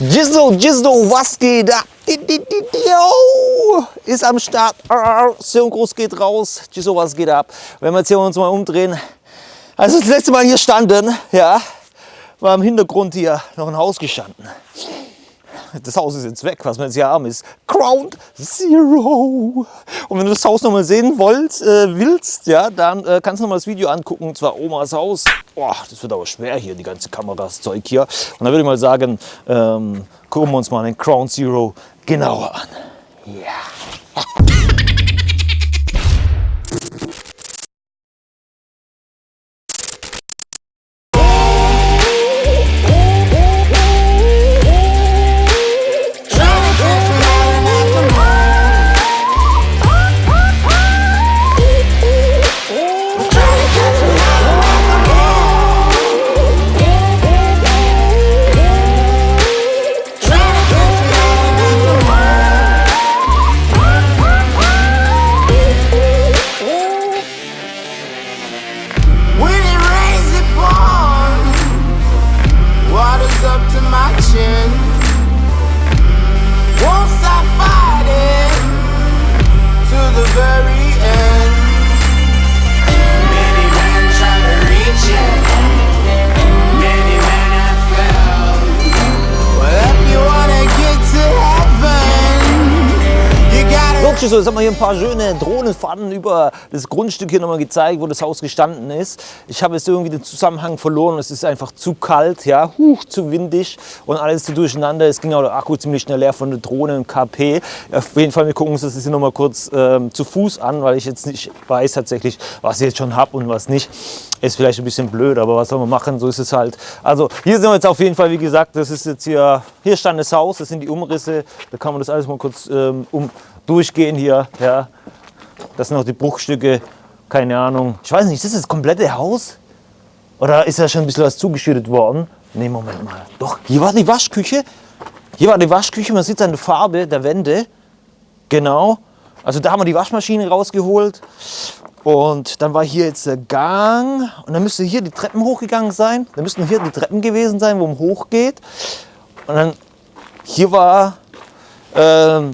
Gizzo, Gizzo, was geht ab? Yo, ist am Start. Synchros geht raus. Gizzo, was geht ab? Wenn wir jetzt hier uns mal umdrehen. Also das letzte Mal hier standen, ja, war im Hintergrund hier noch ein Haus gestanden. Das Haus ist jetzt weg, was wir jetzt hier haben, ist Ground Zero. Und wenn du das Haus nochmal sehen wollt, äh, willst, ja, dann äh, kannst du nochmal das Video angucken, und zwar Omas Haus. Boah, das wird aber schwer hier, die ganze Kameraszeug hier. Und dann würde ich mal sagen, ähm, gucken wir uns mal den Ground Zero genauer an. Ja. So, jetzt haben wir hier ein paar schöne Drohnenfahrten über das Grundstück hier nochmal gezeigt, wo das Haus gestanden ist. Ich habe jetzt irgendwie den Zusammenhang verloren. Es ist einfach zu kalt, ja, huch, zu windig und alles zu durcheinander. Es ging auch der Akku ziemlich schnell leer von der Drohne und KP. Auf jeden Fall, wir gucken uns das hier nochmal kurz ähm, zu Fuß an, weil ich jetzt nicht weiß tatsächlich, was ich jetzt schon habe und was nicht. Ist vielleicht ein bisschen blöd, aber was soll man machen, so ist es halt. Also hier sind wir jetzt auf jeden Fall, wie gesagt, das ist jetzt hier, hier stand das Haus, das sind die Umrisse. Da kann man das alles mal kurz ähm, um, durchgehen hier. Ja. Das sind noch die Bruchstücke, keine Ahnung. Ich weiß nicht, ist das das komplette Haus? Oder ist da schon ein bisschen was zugeschüttet worden? Ne, Moment mal. Doch, hier war die Waschküche. Hier war die Waschküche, man sieht der Farbe der Wände. Genau. Also da haben wir die Waschmaschine rausgeholt. Und dann war hier jetzt der Gang. Und dann müsste hier die Treppen hochgegangen sein. Dann müssten hier die Treppen gewesen sein, wo man hochgeht. Und dann hier war äh,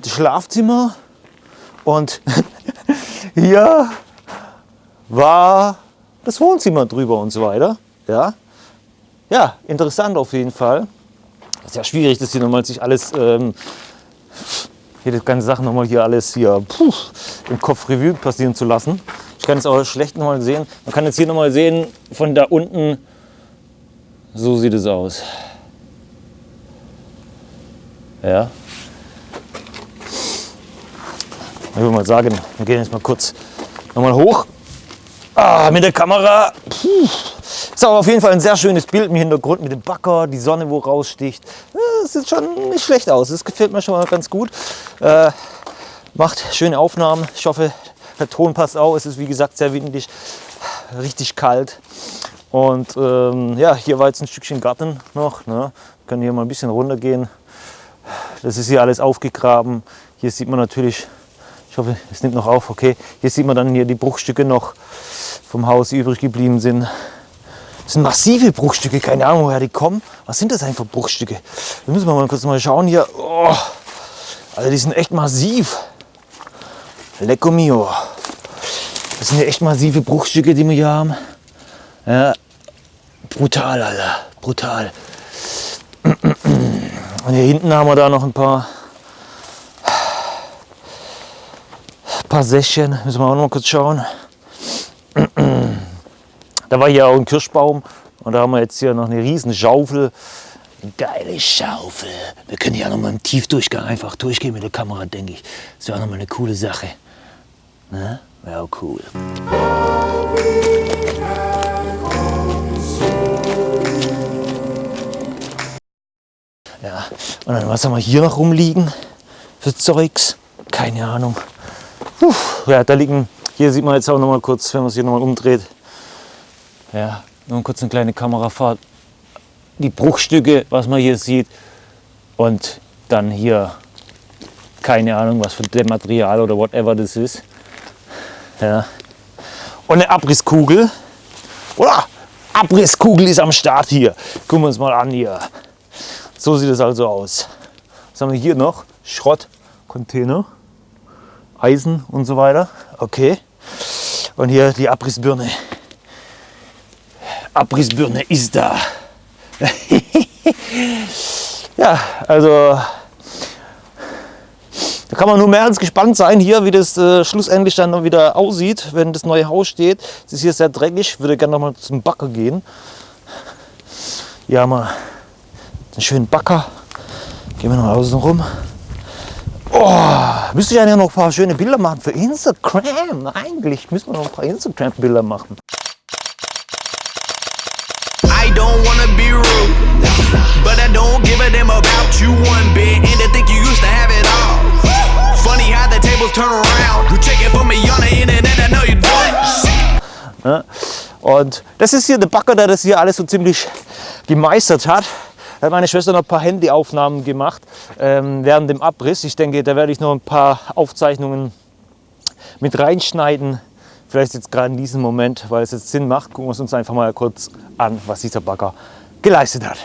das Schlafzimmer. Und hier war das Wohnzimmer drüber und so weiter. Ja, ja interessant auf jeden Fall. Ist ja schwierig, das hier nochmal sich alles, ähm, hier die ganze Sache nochmal hier alles hier puh, im Kopf Revue passieren zu lassen. Kann es auch schlecht nochmal sehen. Man kann jetzt hier nochmal sehen, von da unten, so sieht es aus. Ja, Ich würde mal sagen, wir gehen jetzt mal kurz nochmal hoch. Ah, mit der Kamera. Puh. Ist aber auf jeden Fall ein sehr schönes Bild im Hintergrund mit dem Backer, die Sonne, wo raussticht. Das sieht schon nicht schlecht aus. Das gefällt mir schon mal ganz gut. Äh, macht schöne Aufnahmen. Ich hoffe, der Ton passt auch. Es ist wie gesagt sehr windig, richtig kalt. Und ähm, ja, hier war jetzt ein Stückchen Garten noch. Ne? Wir können hier mal ein bisschen runter gehen. Das ist hier alles aufgegraben. Hier sieht man natürlich ich hoffe, es nimmt noch auf. Okay, hier sieht man dann hier die Bruchstücke noch vom Haus, die übrig geblieben sind. Das sind massive Bruchstücke, keine Ahnung, woher die kommen. Was sind das für Bruchstücke? Da müssen wir mal kurz mal schauen hier. Oh, also die sind echt massiv. Lecco mio. Das sind ja echt massive Bruchstücke, die wir hier haben. Ja, brutal, Alter. Brutal. Und hier hinten haben wir da noch ein paar paar Sächchen, müssen wir auch noch mal kurz schauen. Da war hier auch ein Kirschbaum und da haben wir jetzt hier noch eine riesen Schaufel. Eine geile Schaufel. Wir können hier noch mal im Tiefdurchgang einfach durchgehen mit der Kamera, denke ich. Das wäre auch noch mal eine coole Sache. Ne? Wäre auch cool. Ja, und dann was haben wir hier noch rumliegen für Zeugs? Keine Ahnung. Puh, ja, da liegen, hier sieht man jetzt auch noch mal kurz, wenn man es hier noch mal umdreht. Ja, nur kurz eine kleine Kamerafahrt. Die Bruchstücke, was man hier sieht. Und dann hier, keine Ahnung, was für Material oder whatever das ist. Ja. Und eine Abrisskugel. Oder? Abrisskugel ist am Start hier. Gucken wir uns mal an hier. So sieht es also aus. Was haben wir hier noch? Schrottcontainer, Eisen und so weiter. Okay. Und hier die Abrissbirne. Abrissbirne ist da. ja, also da kann man nur mehr als gespannt sein hier, wie das äh, schlussendlich dann wieder aussieht, wenn das neue Haus steht. Es ist hier sehr dreckig, würde gerne noch mal zum Backer gehen. Haben wir einen schönen Backer. Gehen wir noch außen rum. Oh, müsste ich eigentlich noch ein paar schöne Bilder machen für Instagram. Eigentlich müssen wir noch ein paar Instagram-Bilder machen. I don't wanna be rude, but I don't give a damn about you Ja, und das ist hier der Backer, der das hier alles so ziemlich gemeistert hat. Da hat meine Schwester noch ein paar Handyaufnahmen gemacht ähm, während dem Abriss. Ich denke, da werde ich noch ein paar Aufzeichnungen mit reinschneiden. Vielleicht jetzt gerade in diesem Moment, weil es jetzt Sinn macht. Gucken wir uns einfach mal kurz an, was dieser Bagger geleistet hat.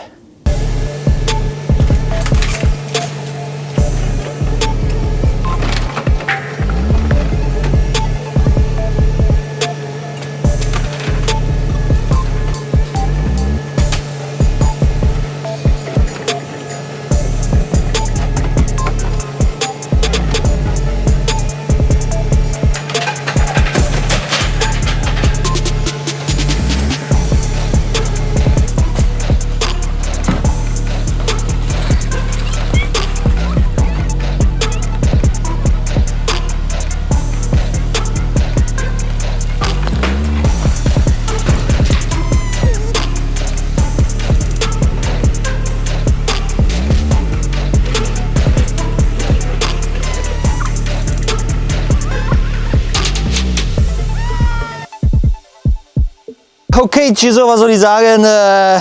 Okay, Chiso, was soll ich sagen? Äh,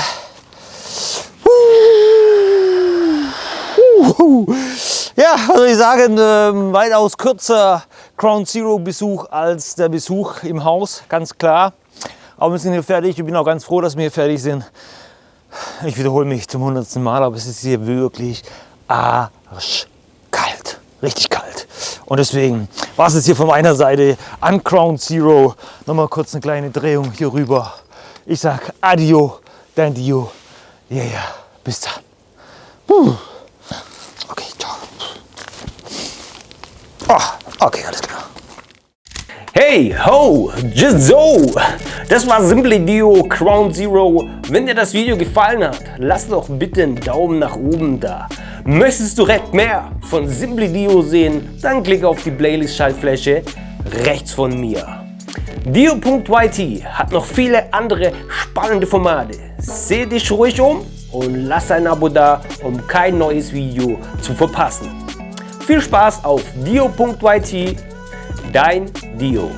ja, was soll ich sagen? Äh, weitaus kürzer Crown Zero Besuch als der Besuch im Haus, ganz klar. Aber wir sind hier fertig. Ich bin auch ganz froh, dass wir hier fertig sind. Ich wiederhole mich zum hundertsten Mal, aber es ist hier wirklich arschkalt. Richtig kalt. Und deswegen war es jetzt hier von meiner Seite an Crown Zero. Nochmal kurz eine kleine Drehung hier rüber. Ich sag Adio, dein Dio. Ja, ja, bis dann. Okay, ciao. Oh, okay, alles klar. Hey, ho, just so. Das war Simply Dio Crown Zero. Wenn dir das Video gefallen hat, lass doch bitte einen Daumen nach oben da. Möchtest du direkt mehr von Simply Dio sehen, dann klick auf die Playlist-Schaltfläche rechts von mir. Dio.yt hat noch viele andere spannende Formate. Seh dich ruhig um und lass ein Abo da, um kein neues Video zu verpassen. Viel Spaß auf Dio.yt, dein Dio.